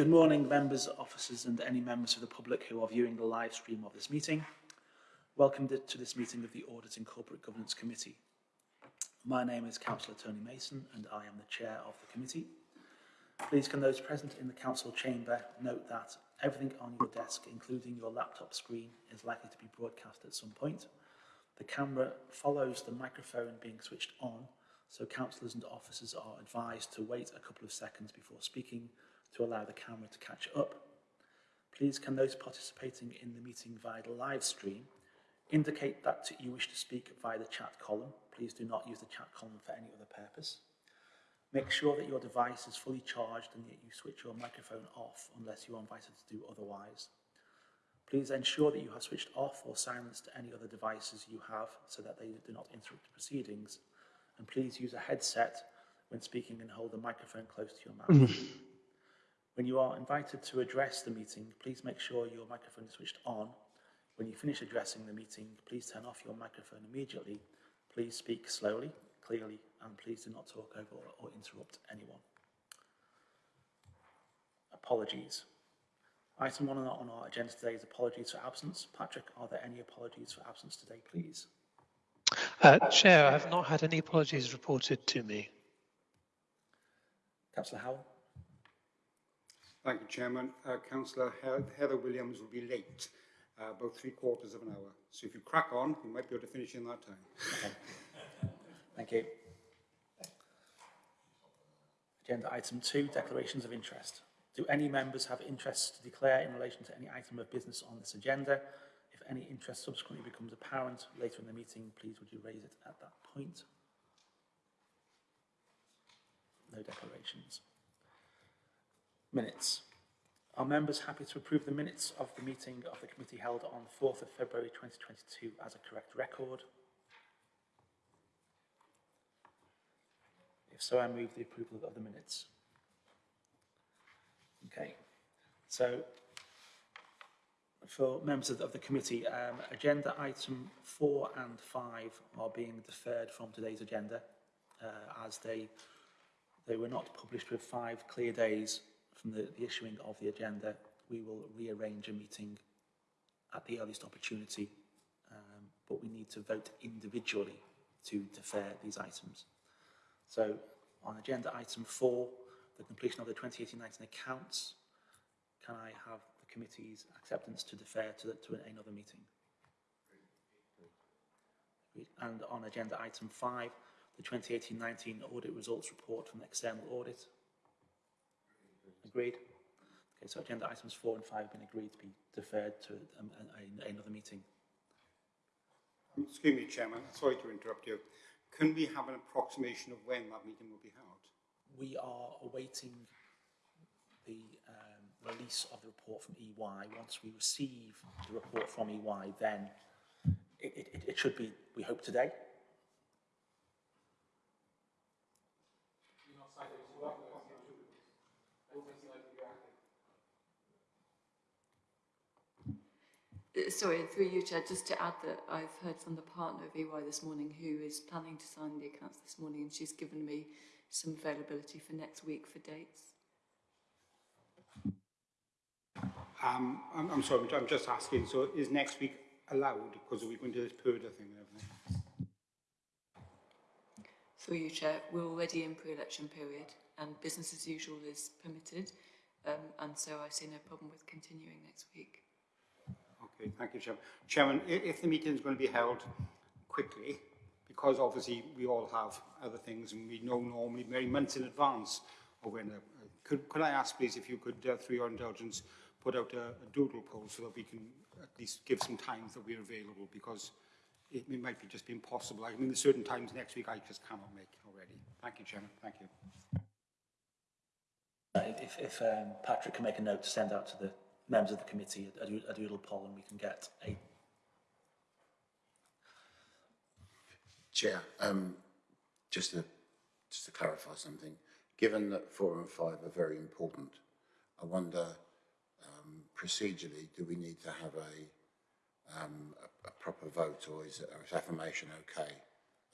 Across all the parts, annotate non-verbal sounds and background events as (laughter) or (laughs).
Good morning, members, officers and any members of the public who are viewing the live stream of this meeting. Welcome to this meeting of the Audit and Corporate Governance Committee. My name is Councillor Tony Mason and I am the chair of the committee. Please can those present in the council chamber note that everything on your desk, including your laptop screen, is likely to be broadcast at some point. The camera follows the microphone being switched on, so councillors and officers are advised to wait a couple of seconds before speaking to allow the camera to catch up. Please can those participating in the meeting via the live stream indicate that you wish to speak via the chat column. Please do not use the chat column for any other purpose. Make sure that your device is fully charged and that you switch your microphone off unless you are invited to do otherwise. Please ensure that you have switched off or silenced any other devices you have so that they do not interrupt proceedings. And please use a headset when speaking and hold the microphone close to your mouth. (laughs) when you are invited to address the meeting, please make sure your microphone is switched on. When you finish addressing the meeting, please turn off your microphone immediately. Please speak slowly, clearly and please do not talk over or, interrupt anyone. Apologies. Item one on our, on our agenda today is apologies for absence. Patrick, are there any apologies for absence today, please? Uh, Chair, I have not had any apologies reported to me. Councillor Howell? Thank you, Chairman. Uh, Councillor Heather Williams will be late, uh, about three quarters of an hour. So if you crack on, you might be able to finish in that time. Okay. Thank you. Agenda item two, declarations of interest. Do any members have interests to declare in relation to any item of business on this agenda? If any interest subsequently becomes apparent later in the meeting, please would you raise it at that point? No declarations. Minutes. Are members happy to approve the minutes of the meeting of the committee held on 4th of February 2022 as a correct record? If so, I move the approval of the minutes. Okay, so for members of the, of the committee, um, agenda item four and five are being deferred from today's agenda uh, as they they were not published with five clear days from the, the issuing of the agenda, we will rearrange a meeting at the earliest opportunity, um, but we need to vote individually to defer these items. So on agenda item four, the completion of the 2018-19 accounts, can I have the committee's acceptance to defer to, the, to another meeting? And on agenda item five, the 2018-19 audit results report from the external audit, Agreed? Okay, so agenda items four and five have been agreed to be deferred to um, a, a, another meeting. Excuse me, Chairman, sorry to interrupt you. Can we have an approximation of when that meeting will be held? We are awaiting the um, release of the report from EY. Once we receive the report from EY, then it, it, it should be, we hope, today. Sorry, through you, Chair, just to add that I've heard from the partner of EY this morning who is planning to sign the accounts this morning and she's given me some availability for next week for dates. Um, I'm, I'm sorry, I'm just asking, so is next week allowed because we're going to this purdah thing everything? Through you, Chair, we're already in pre-election period and business as usual is permitted um, and so I see no problem with continuing next week. Okay, thank you, Chairman. Chairman, if the meeting is going to be held quickly, because obviously we all have other things and we know normally many months in advance of when, uh, could, could I ask please if you could, uh, through your indulgence, put out a, a doodle poll so that we can at least give some times that we're available because it, it might be just be impossible. I mean, there's certain times next week I just cannot make already. Thank you, Chairman. Thank you. Uh, if, if um, Patrick can make a note to send out to the members of the committee a, a doodle poll and we can get a... Chair, um, just, to, just to clarify something, given that four and five are very important, I wonder um, procedurally, do we need to have a, um, a, a proper vote or is, or is affirmation okay?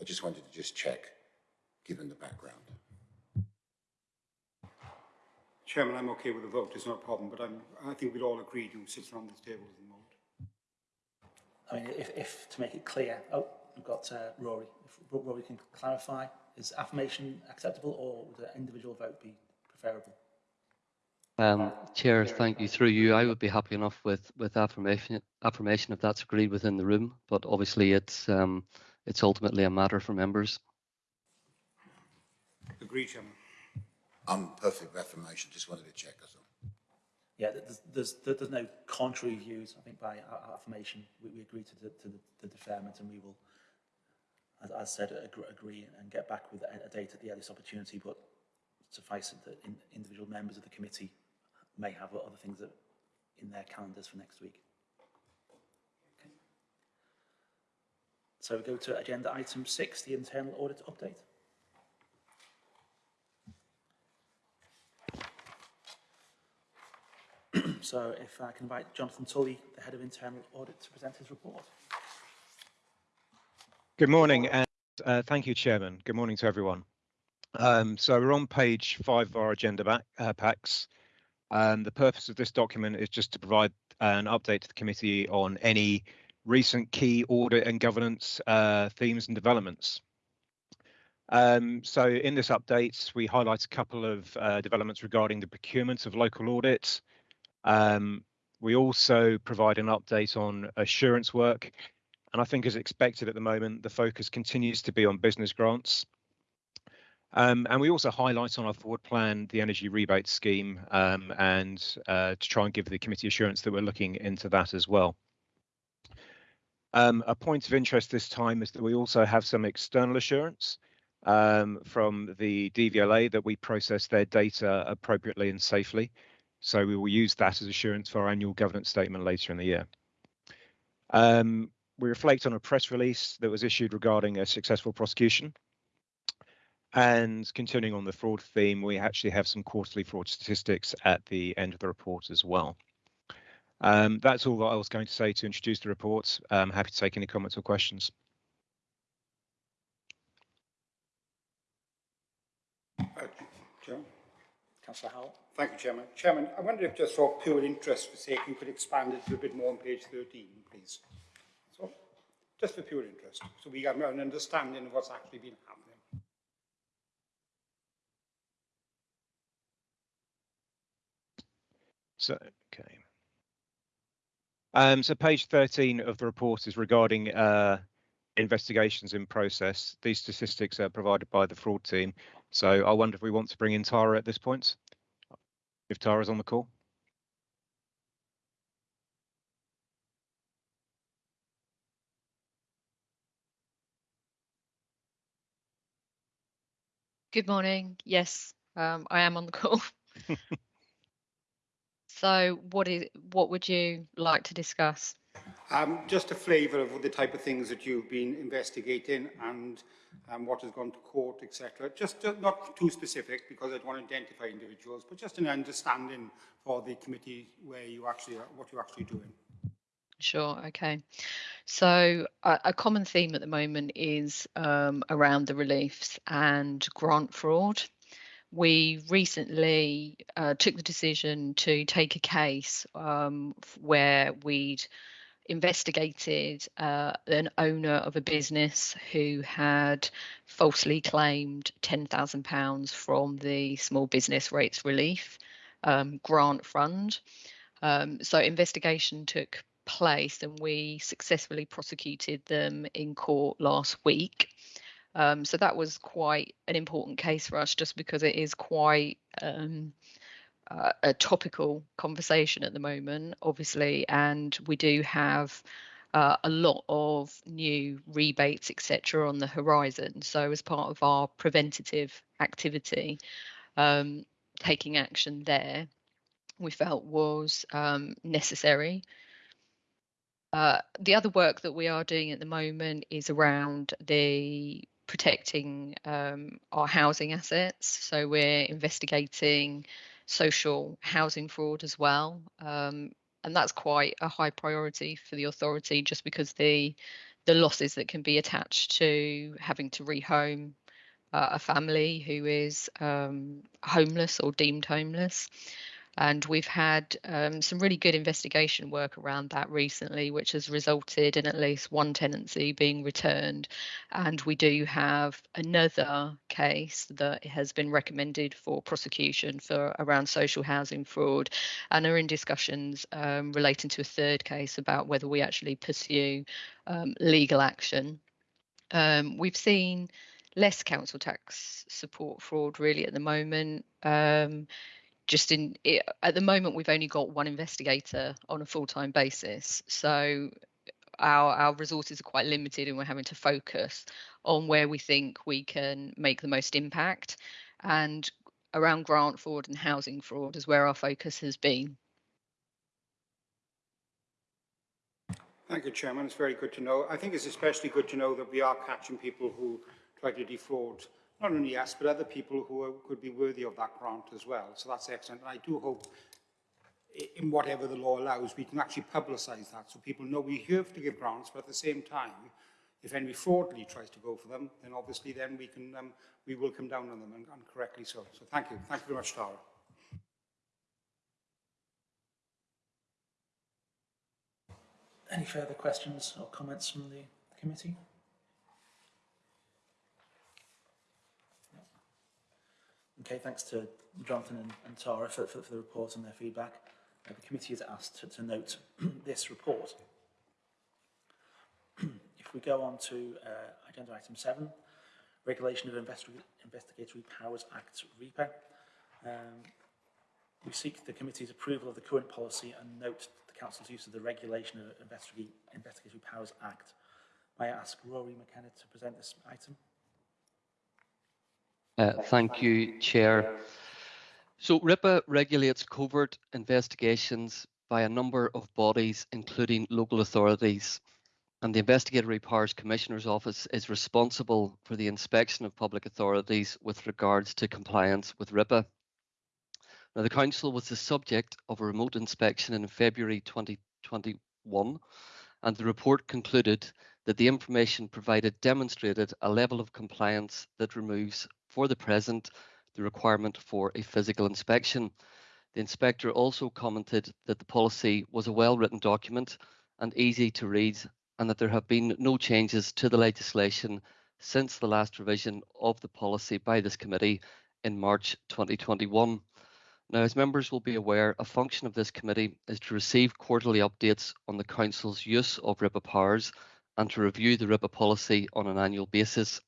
I just wanted to just check, given the background. Chairman, I'm okay with the vote, it's not a problem, but I'm, I think we'd all agree who sits around this table at the moment. I mean, if, if to make it clear, oh, we've got uh, Rory. If Rory can clarify, is affirmation acceptable or would an individual vote be preferable? Um, Chair, thank you. Through you, I would be happy enough with with affirmation affirmation if that's agreed within the room. But obviously, it's um, it's ultimately a matter for members. Agree, Chairman. I'm perfect with affirmation, just wanted to check us all. Yeah, there's, there's, there's no contrary views, I think, by a- affirmation. We, we agree to the, to the, the deferment and we will, as, as said, agree, agree and get back with a, a date at the earliest opportunity, but suffice it that in, individual members of the committee may have other things that, in their calendars for next week. Okay. So we go to agenda item six, the internal audit update. So if I can invite Jonathan Tully, the Head of Internal Audit, to present his report. Good morning, and uh, thank you, Chairman. Good morning to everyone. Um, so we're on page five of our agenda back, uh, packs. Um, the purpose of this document is just to provide an update to the committee on any recent key audit and governance uh, themes and developments. Um, so in this update, we highlight a couple of uh, developments regarding the procurement of local audits. Um, we also provide an update on assurance work and I think as expected at the moment, the focus continues to be on business grants. Um, and we also highlight on our forward plan the energy rebate scheme um, and uh, to try and give the committee assurance that we're looking into that as well. Um, a point of interest this time is that we also have some external assurance um, from the DVLA that we process their data appropriately and safely. So we will use that as assurance for our annual governance statement later in the year. Um, we reflect on a press release that was issued regarding a successful prosecution. And continuing on the fraud theme, we actually have some quarterly fraud statistics at the end of the report as well. Um, that's all that I was going to say to introduce the report. I'm happy to take any comments or questions. Uh, Chairman. Councillor Howell. Thank you, Chairman. Chairman, I wonder if just for pure interest for sake, you could expand it a little bit more on page 13, please. So, just for pure interest, so we have an understanding of what's actually been happening. So, okay. Um, so page 13 of the report is regarding uh, investigations in process. These statistics are provided by the fraud team. So I wonder if we want to bring in Tara at this point, if Tara's on the call. Good morning. Yes, um, I am on the call. (laughs) (laughs) so, what is what would you like to discuss? Um, just a flavour of the type of things that you've been investigating and um, what has gone to court, etc. Just, not too specific because I don't want to identify individuals, but just an understanding for the committee where you actually are, what you're actually doing. Sure. Okay. So a, a common theme at the moment is um, around the reliefs and grant fraud. We recently uh, took the decision to take a case um, where we'd investigated uh, an owner of a business who had falsely claimed £10,000 from the Small Business Rates Relief um, Grant Fund. Um, so investigation took place and we successfully prosecuted them in court last week. Um, so that was quite an important case for us just because it is quite um, uh, a topical conversation at the moment, obviously, and we do have uh, a lot of new rebates, etc., on the horizon. So, as part of our preventative activity, um, taking action there, we felt was um, necessary. Uh, the other work that we are doing at the moment is around the protecting um, our housing assets. So we're investigating social housing fraud as well. Um, and that's quite a high priority for the authority just because the the losses that can be attached to having to rehome uh, a family who is um, homeless or deemed homeless. And we've had um, some really good investigation work around that recently, which has resulted in at least one tenancy being returned. And we do have another case that has been recommended for prosecution for around social housing fraud, and are in discussions um, relating to a third case about whether we actually pursue um, legal action. Um, we've seen less council tax support fraud really at the moment. Um, just in it, at the moment we've only got one investigator on a full-time basis so our our resources are quite limited and we're having to focus on where we think we can make the most impact and around grant fraud and housing fraud is where our focus has been Thank you, Chairman. It's very good to know. I think it's especially good to know that we are catching people who try to defraud not only us, but other people who are, could be worthy of that grant as well. So that's excellent. And I do hope, in whatever the law allows, we can actually publicise that so people know we have to give grants, but at the same time, if anybody fraudulently tries to go for them, then obviously then we can um, we will come down on them and, and correctly so. So thank you. Thank you very much, Tara. Any further questions or comments from the committee? Okay, thanks to Jonathan and, and Tara for, for, for, the report and their feedback. Uh, the committee is asked to, to note (clears throat) this report. (clears throat) if we go on to uh, agenda item 7, Regulation of Investi Investigatory Powers Act REPA, um, we seek the committee's approval of the current policy and note the Council's use of the Regulation of Investig Investigatory Powers Act. May I ask Rory McKenna to present this item? Uh, thank you, Chair. So RIPA regulates covert investigations by a number of bodies, including local authorities. And the Investigatory Powers Commissioner's Office is responsible for the inspection of public authorities with regards to compliance with RIPA. Now, the Council was the subject of a remote inspection in February 2021, and the report concluded that the information provided demonstrated a level of compliance that removes, for the present, the requirement for a physical inspection. The inspector also commented that the policy was a well-written document and easy to read and that there have been no changes to the legislation since the last revision of the policy by this committee in March 2021. Now, as members will be aware, a function of this committee is to receive quarterly updates on the Council's use of RIPA powers and to review the RIPA policy on an annual basis.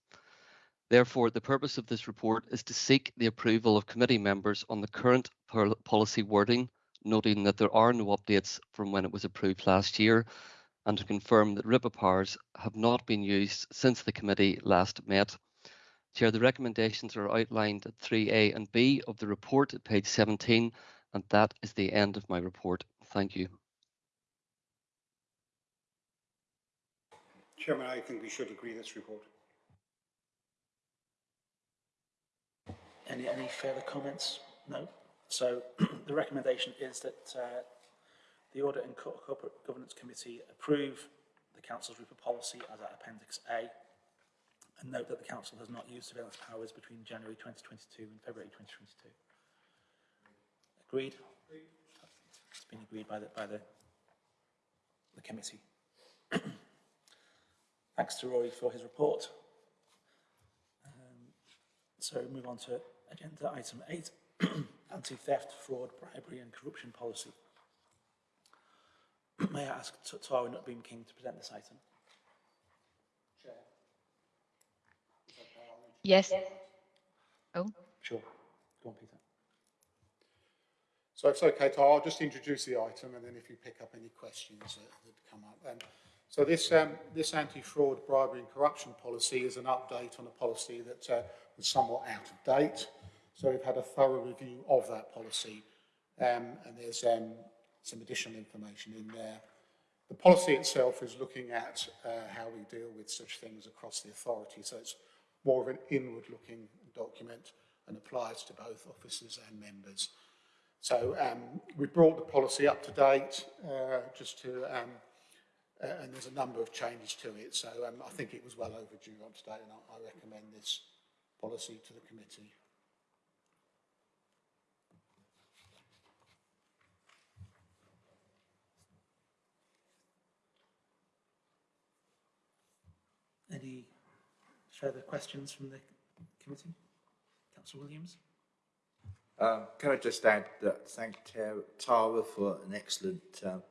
Therefore, the purpose of this report is to seek the approval of committee members on the current policy wording, noting that there are no updates from when it was approved last year, and to confirm that RIPA powers have not been used since the committee last met. Chair, the recommendations are outlined at 3A and B of the report at page 17, and that is the end of my report. Thank you. Chairman, I think we should agree this report. Any, any further comments? No. So (clears throat) the recommendation is that uh, the Audit and Corporate Governance Committee approve the Council's RIPA policy as at Appendix A and note that the Council has not used surveillance powers between January 2022 and February 2022. Agreed? It's been agreed by the, by the, the committee. (clears throat) Thanks to Rory for his report. Um, so move on to agenda item 8, (clears throat) anti-theft, fraud, bribery and corruption policy. (clears throat) May I ask Tara Nutbeam King to present this item? Chair. Yes oh Sure. Go on, Peter. So if it's okay, Tara, I'll just introduce the item and then if you pick up any questions that, that come up. Um, so this, um, this anti-fraud, bribery and corruption policy is an update on a policy that uh, was somewhat out of date. So we've had a thorough review of that policy um, and there's um, some additional information in there. The policy itself is looking at uh, how we deal with such things across the authority. So it's more of an inward-looking document and applies to both officers and members. So um, we brought the policy up to date uh, just to, um, uh, and there's a number of changes to it. So um, I think it was well overdue on today and I, I recommend this policy to the committee. Any further questions from the committee? Councillor Williams? Um, can I just add that thank Tara, for an excellent um,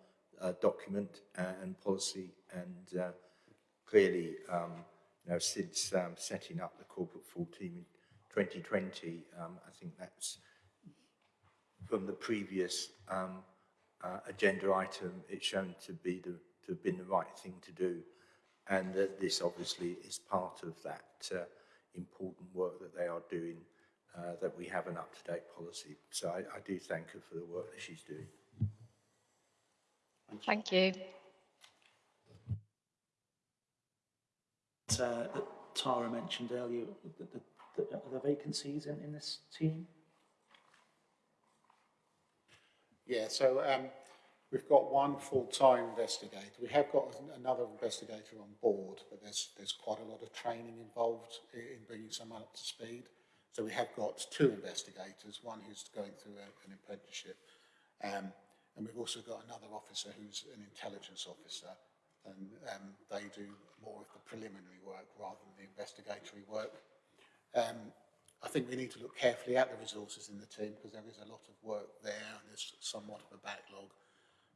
uh, document and policy and uh, clearly, um, you know, since um, setting up the corporate full team in 2020, um, I think that's from the previous um, uh, agenda item, it's shown to be the, to have been the right thing to do. And that this obviously is part of that uh, important work that they are doing, uh, that we have an up-to-date policy. So I, I do thank her for the work that she's doing. Thank you. Uh, that Tara mentioned earlier, the, the, the, are there vacancies in, in this team? Yeah, so um, we've got one full-time investigator. We have got another investigator on board, but there's, there's quite a lot of training involved in bringing someone up to speed. So we have got two investigators, one who's going through a, an apprenticeship. Um, and we've also got another officer who's an intelligence officer. And um, they do more of the preliminary work rather than the investigatory work. Um, I think we need to look carefully at the resources in the team because there is a lot of work there and there's somewhat of a backlog.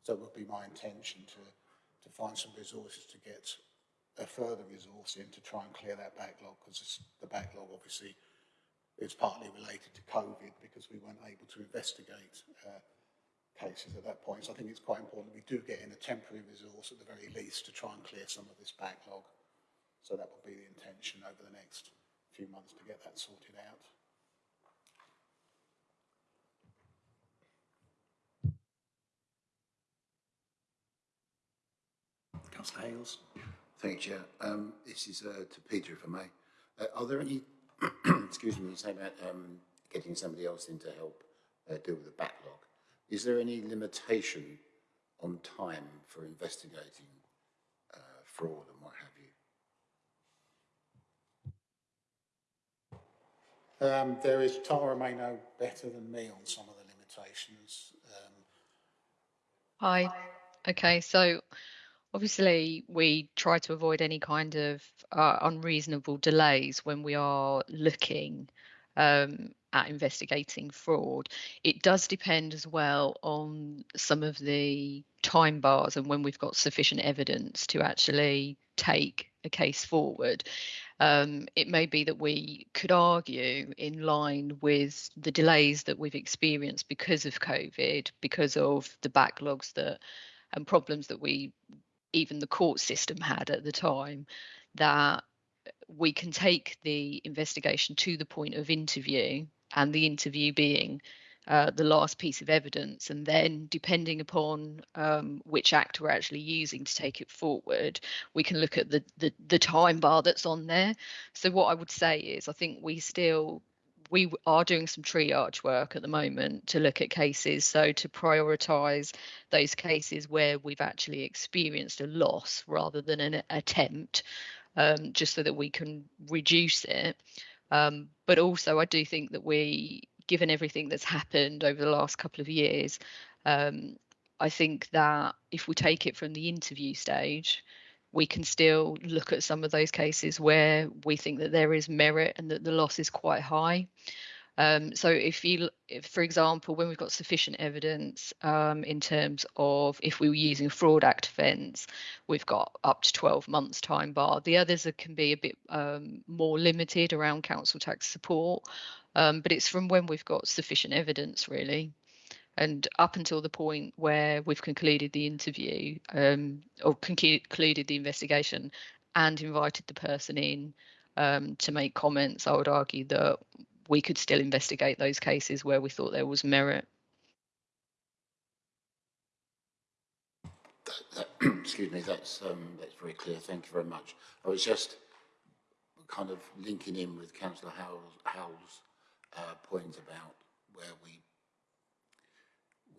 So it would be my intention to, to find some resources to get a further resource in to try and clear that backlog because the backlog obviously is partly related to COVID because we weren't able to investigate uh, cases at that point. So I think it's quite important we do get in a temporary resource at the very least to try and clear some of this backlog. So that will be the intention over the next few months to get that sorted out. Councillor Hales? Thank you, Chair. Um, this is uh, to Peter, if I may. Uh, are there any, (clears throat) excuse me, you say about um, getting somebody else in to help uh, deal with the backlog. Is there any limitation on time for investigating uh, fraud and what have you? Um, there is, Tara may know better than me on some of the limitations. Um, Hi. Okay, so obviously we try to avoid any kind of uh, unreasonable delays when we are looking um, at investigating fraud. It does depend as well on some of the time bars and when we've got sufficient evidence to actually take a case forward. Um, it may be that we could argue in line with the delays that we've experienced because of COVID, because of the backlogs that and problems that we even the court system had at the time, that we can take the investigation to the point of interview and the interview being uh, the last piece of evidence and then depending upon um, which act we're actually using to take it forward we can look at the, the the time bar that's on there. So what i would say is i think we still we are doing some triage work at the moment to look at cases so to prioritize those cases where we've actually experienced a loss rather than an attempt um, just so that we can reduce it. Um, but also i do think that we given everything that's happened over the last couple of years um, i think that if we take it from the interview stage we can still look at some of those cases where we think that there is merit and that the loss is quite high. Um, so if you, if, for example, when we've got sufficient evidence um, in terms of if we were using fraud act offence, we've got up to 12 months time bar. The others are, can be a bit um, more limited around council tax support, um, but it's from when we've got sufficient evidence really and up until the point where we've concluded the interview um, or concluded the investigation and invited the person in um, to make comments, I would argue that we could still investigate those cases where we thought there was merit. That, (coughs) that, excuse me, that's, um, that's very clear. Thank you very much. I was just kind of linking in with Councillor Howell's, Howell's uh, point about where we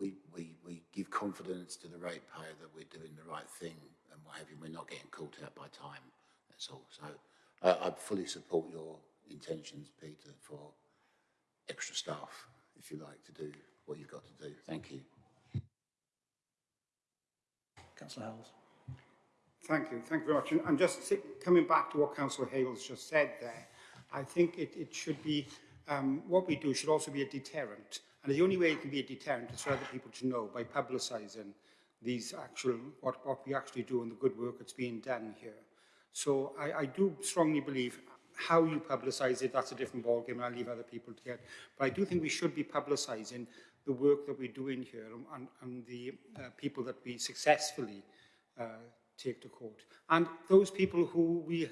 we, we, we give confidence to the ratepayer that we're doing the right thing and what have you. We're not getting caught out by time. That's all. So uh, I fully support your intentions, Peter, for extra staff, if you like, to do what you've got to do. Thank you. Councillor Howells. Thank you, thank you very much. And, and just coming back to what Councillor Hales just said there, I think it, it should be, um, what we do should also be a deterrent. And the only way it can be a deterrent is for other people to know by publicising these actual, what, what we actually do and the good work that's being done here. So I, I do strongly believe how you publicise it, that's a different ballgame, and I'll leave other people to get. But I do think we should be publicising the work that we're doing here and, and the uh, people that we successfully uh, take to court. And those people who we,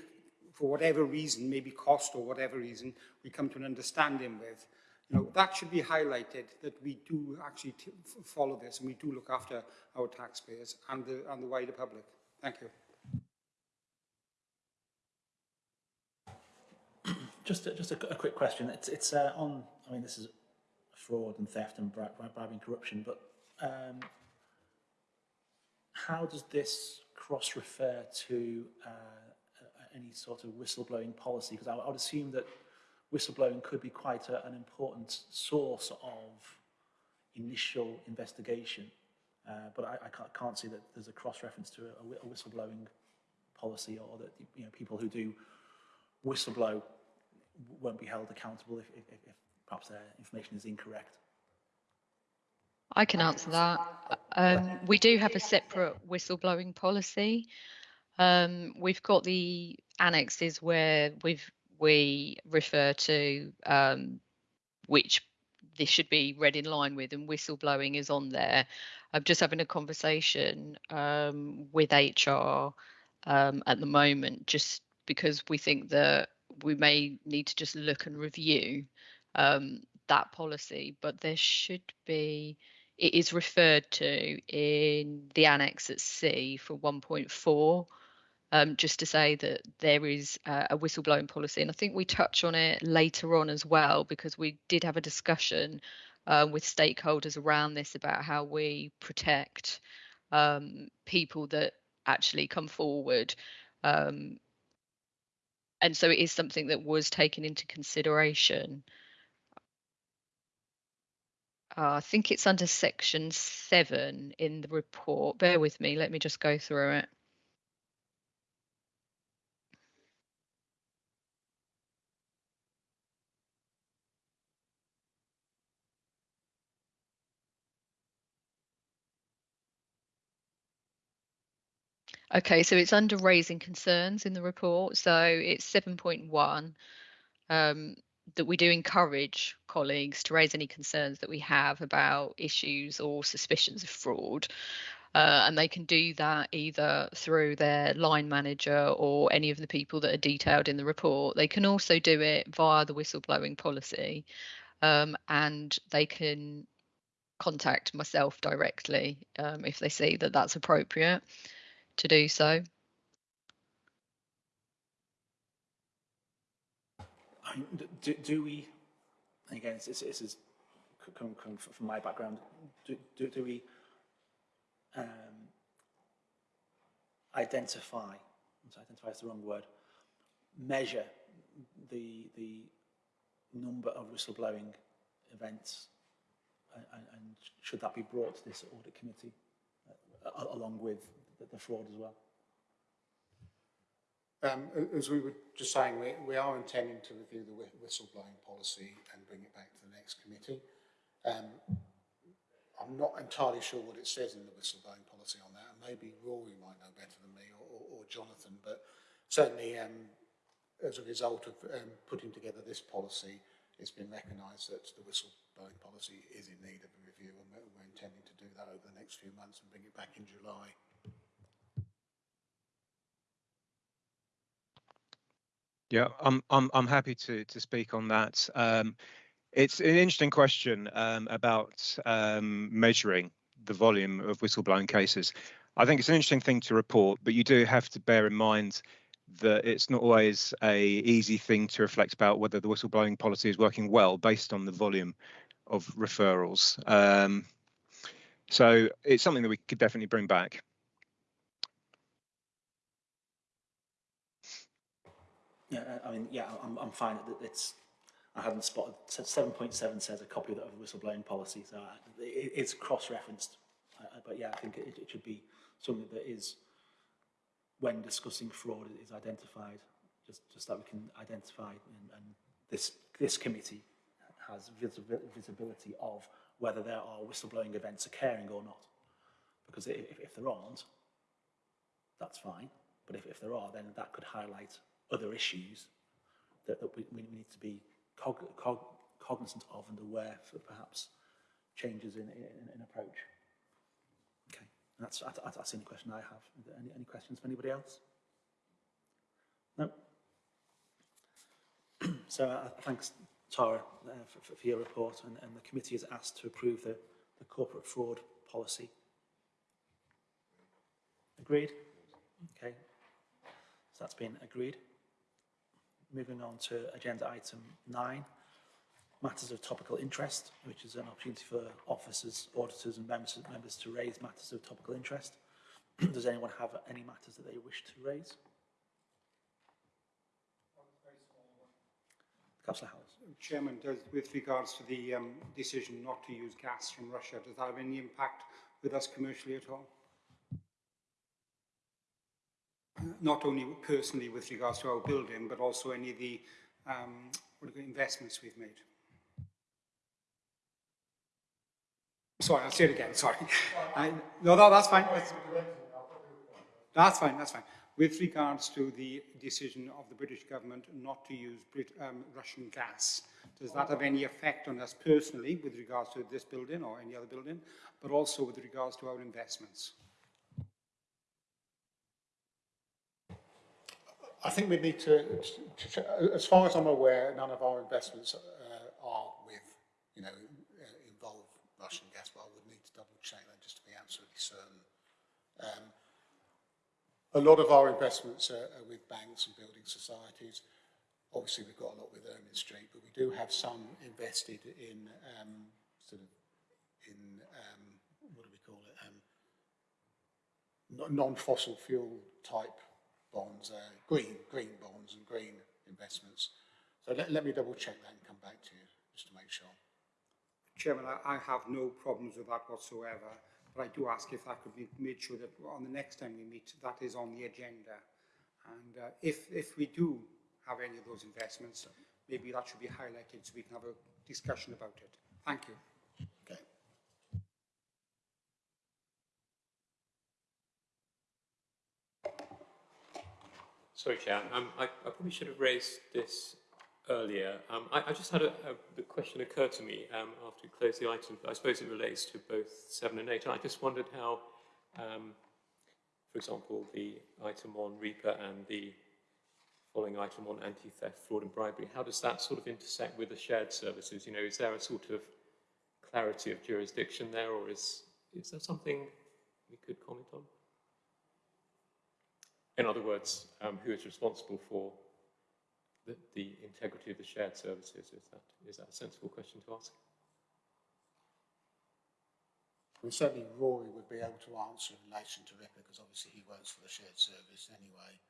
for whatever reason, maybe cost or whatever reason, we come to an understanding with, you know, that should be highlighted that we do actually follow this and we do look after our taxpayers and the, and the wider public. Thank you. (clears throat) Just a, just a, a quick question. It's, it's uh, on, I mean, this is fraud and theft and bri bri bribing corruption, but um, how does this cross-refer to uh, any sort of whistleblowing policy? Because I, I would assume that whistleblowing could be quite a, an important source of initial investigation, uh, but I, I can't, can't see that there's a cross-reference to a, a whistleblowing policy or that you know people who do whistleblow won't be held accountable if, if, if perhaps their information is incorrect. I can answer that. Um, we do have a separate whistleblowing policy. Um, we've got the annexes where we've we refer to um, which this should be read in line with, and whistleblowing is on there. I'm just having a conversation um, with HR um, at the moment, just because we think that we may need to just look and review um, that policy, but there should be it is referred to in the annex at C for 1.4, um, just to say that there is uh, a whistleblowing policy. And I think we touch on it later on as well, because we did have a discussion uh, with stakeholders around this about how we protect um, people that actually come forward. Um, and so it is something that was taken into consideration. Uh, I think it's under section seven in the report. Bear with me. Let me just go through it. Okay, so it's under raising concerns in the report. So it's 7.1 um, that we do encourage colleagues to raise any concerns that we have about issues or suspicions of fraud. Uh, and they can do that either through their line manager or any of the people that are detailed in the report. They can also do it via the whistleblowing policy um, and they can contact myself directly um, if they see that that's appropriate to do so. Do, do we, again, this, is coming from my background, do, do, do we um, identify, identify is the wrong word, measure the, the number of whistleblowing events and, and should that be brought to this audit committee uh, along with the, fraud as well? Um, as we were just saying, we, we are intending to review the whistleblowing policy and bring it back to the next committee. Um, I'm not entirely sure what it says in the whistleblowing policy on that, maybe Rory might know better than me or, or, or Jonathan, but certainly um, as a result of um, putting together this policy, it's been recognised that the whistleblowing policy is in need of a review, and we're intending to do that over the next few months and bring it back in July. Yeah, I'm I'm I'm happy to to speak on that. Um, it's an interesting question um, about um, measuring the volume of whistleblowing cases. I think it's an interesting thing to report, but you do have to bear in mind that it's not always a easy thing to reflect about whether the whistleblowing policy is working well based on the volume of referrals. Um, so it's something that we could definitely bring back. Yeah, uh, I mean, yeah, I'm, I'm fine. It's, I hadn't spotted, seven point seven says a copy of the whistleblowing policy, so it, it's cross-referenced. Uh, uh, But yeah, I think it, it should be something that is, when discussing fraud, is identified, just, just that we can identify and, and this, this committee has visibi- visibility of whether there are whistleblowing events occurring or not. Because if, if there aren't, that's fine. But if, if there are, then that could highlight other issues that, that we, we need to be cog, cog, cognizant of and aware for perhaps changes in, in, in approach. Okay, and that's, that's, that's the only question I have. Any, any questions from anybody else? No? (clears throat) so uh, thanks, Tara, uh, for, for your report, and, and the committee is asked to approve the, the corporate fraud policy. Agreed? Okay, so that's been agreed. Moving on to agenda item nine, matters of topical interest, which is an opportunity for officers, auditors and members, members to raise matters of topical interest. (clears throat) Does anyone have any matters that they wish to raise? Councillor Howells. Chairman, does, with regards to the um, decision not to use gas from Russia, does that have any impact with us commercially at all? Not only personally with regards to our building, but also any of the um, investments we've made. Sorry, I'll say it again, sorry. No, that's fine. That's, that's fine, that's fine. With regards to the decision of the British government not to use Brit um, Russian gas, does that have any effect on us personally with regards to this building or any other building, but also with regards to our investments? I think we need to, as far as I'm aware, none of our investments uh, are with, you know, uh, involve Russian gas, but I would need to double check that just to be absolutely certain. Um, a lot of our investments are, are with banks and building societies. Obviously, we've got a lot with Ermine Street, but we do have some invested in um, sort of in um, what do we call it? Um, non-fossil fuel type bonds, uh, green, green bonds and green investments. So let, let me double check that and come back to you just to make sure. Chairman, I, I have no problems with that whatsoever, but I do ask if that could be made sure that on the next time we meet, that is on the agenda. And uh, if, if we do have any of those investments, maybe that should be highlighted so we can have a discussion about it. Thank you. Okay. Sorry, Chair. Um, I, I probably should have raised this earlier. Um, I, I just had a, a the question occur to me um, after we closed the item, I suppose it relates to both 7 and 8. And I just wondered how, um, for example, the item on RIPA and the following item on anti-theft, fraud and bribery, how does that sort of intersect with the shared services? You know, is there a sort of clarity of jurisdiction there, or is, is there something we could comment on? In other words, um, who is responsible for the, the, integrity of the shared services? Is that, is that a sensible question to ask? Well, certainly Rory would be able to answer in relation to RIPA because obviously he works for the shared service anyway.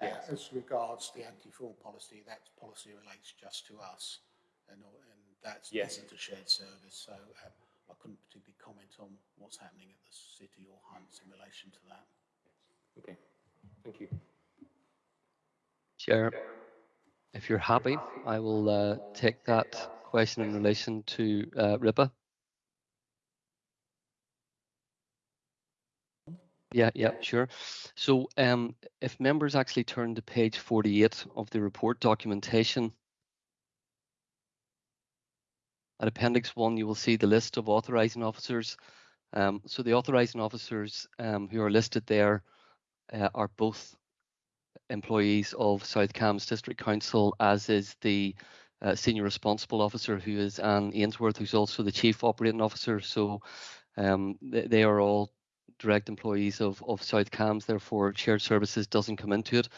Yes. Uh, as regards the anti-fraud policy, that policy relates just to us and, and that yes. isn't a shared service. So um, I couldn't particularly comment on what's happening at the city or Hunts in relation to that. Okay. Thank you. Chair, if you're happy, I will uh, take that question in relation to uh, RIPA. Yeah, yeah, sure. So um, if members actually turn to page 48 of the report documentation, at Appendix 1, you will see the list of authorising officers. Um, so the authorising officers um, who are listed there uh, are both employees of South Cambs District Council, as is the uh, senior responsible officer, who is Anne Ainsworth, who's also the chief operating officer. So um, they, they, are all direct employees of, of South Cambs, therefore shared services doesn't come into it.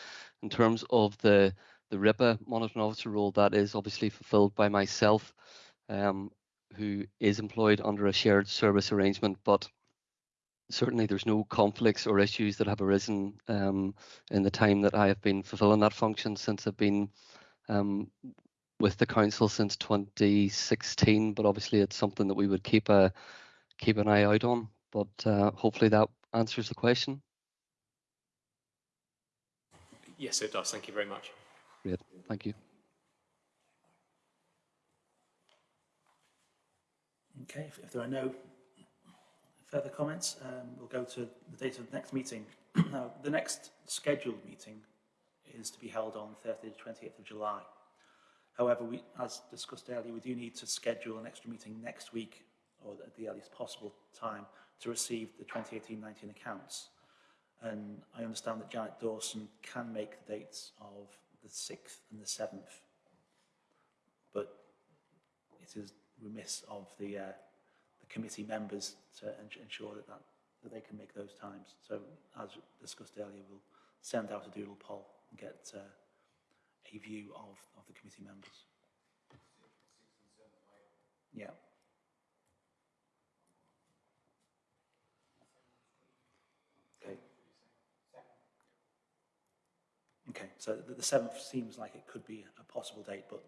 In terms of the, the RIPA monitoring officer role, that is obviously fulfilled by myself, um, who is employed under a shared service arrangement, but certainly there's no conflicts or issues that have arisen um, in the time that I have been fulfilling that function since I've been um, with the council since 2016. But obviously, it's something that we would keep a keep an eye out on. But uh, hopefully, that answers the question. Yes, it does. Thank you very much. Great, thank you. Okay, if, if there are no further comments, um, we'll go to the date of the next meeting. (clears throat) now, the next scheduled meeting is to be held on Thursday, the 28th of July. However, we, as discussed earlier, we do need to schedule an extra meeting next week, or at the earliest possible time, to receive the 2018-19 accounts. And I understand that Janet Dawson can make the dates of the 6th and the 7th, but it is remiss of the, uh, the committee members to ensure that, that, that they can make those times. So as discussed earlier, we'll send out a doodle poll and get uh, a view of, of the committee members. Yeah. Okay. Okay, so the, the seventh seems like it could be a possible date, but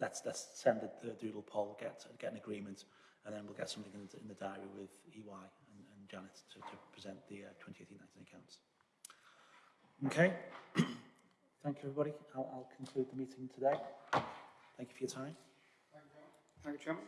let's, let's send the, the doodle poll, get, get an agreement, and then we'll get something in the, in the diary with EY and, and Janet to, to present the uh, 2018-19 accounts. Okay, (clears throat) thank you everybody. I'll, I'll conclude the meeting today. Thank you for your time. Thank you, Chairman.